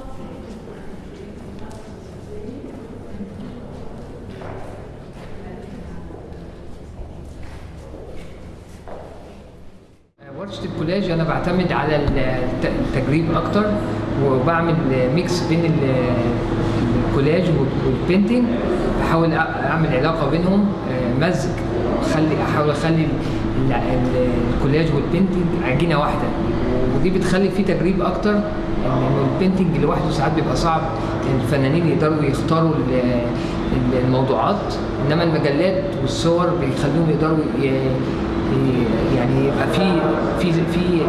Uh, ورشة الكولاج أنا بعتمد على التجريب أكتر وبعمل mix بين الكولاج وال painting بحاول أعمل علاقة بينهم uh, مزج. أحاول أخلي الكولاج وال painting عجينة واحدة. ودي بتخلي فيه تجريب أكتر إن البينتنج لوحده ساعات بيبقى صعب الفنانين يقدروا يختاروا ال- ال- الموضوعات إنما المجلات والصور بيخليهم يقدروا يعني يبقى في في في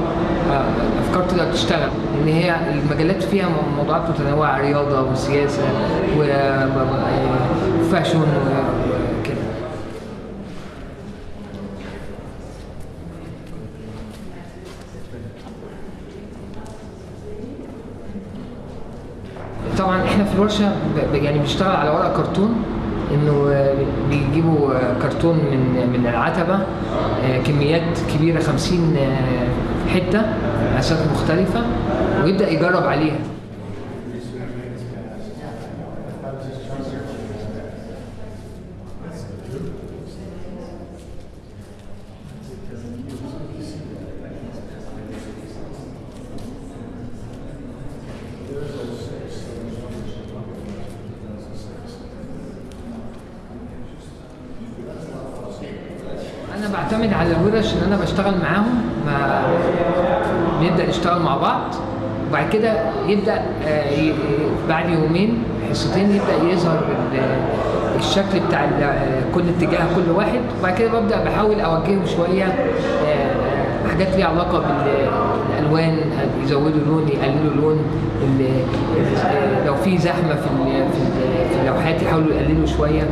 آه، أفكار تقدر تشتغل. إن هي المجلات فيها موضوعات متنوعة رياضة وسياسة وفاشن طبعا إحنا في الورشة يعني بنشتغل على ورق كرتون إنه آه، بيجيبوا آه، كرتون من من العتبة آه، كميات كبيرة 50 آه، حتة مقاسات مختلفة ويبدأ يجرب عليها. أنا بعتمد على الورش ان أنا بشتغل معاهم ما نبدا نشتغل مع بعض. وبعد كده يبدأ آه، بعد يومين حصتين يبدأ يظهر ال- الشكل بتاع آه، كل اتجاه كل واحد. وبعد كده ببدأ بحاول أوجهه شوية آه، حاجات ليها علاقة بالألوان يزودوا لون يقللوا لون لو في زحمة في اللوحات يحاولوا يقللوا شوية.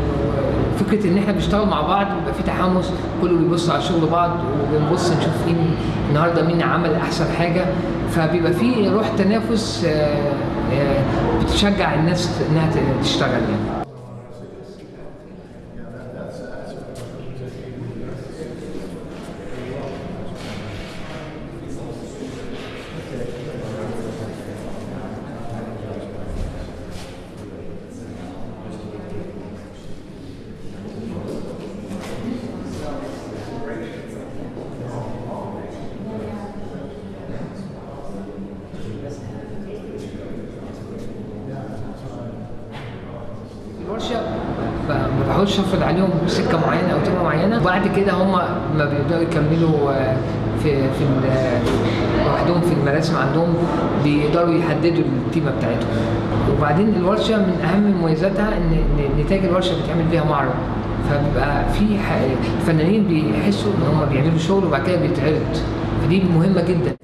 فكرة إن إحنا بنشتغل مع بعض بيبقى في تحمس كله بيبص على شغل بعض وبنبص نشوف مين النهارده مين عمل أحسن حاجة. فبيبقى في روح تنافس آه، آه، بتشجع الناس إنها تشتغل يعني الورشه بحاولش افرض عليهم سكة معينة أو تيمة معينة. وبعد كده هم ما بيبداوا يكملوا آه، في في آه، لوحدهم في المراسم عندهم بيقدروا يحددوا التيمة بتاعتهم. وبعدين الورشة من أهم مميزاتها إن إن نتائج الورشة بيتعمل فيها معرض. فبيبقى في الفنانين بيحسوا إن هم بيعملوا شغل وبعد كده بيتعرض. فدي مهمة جدا.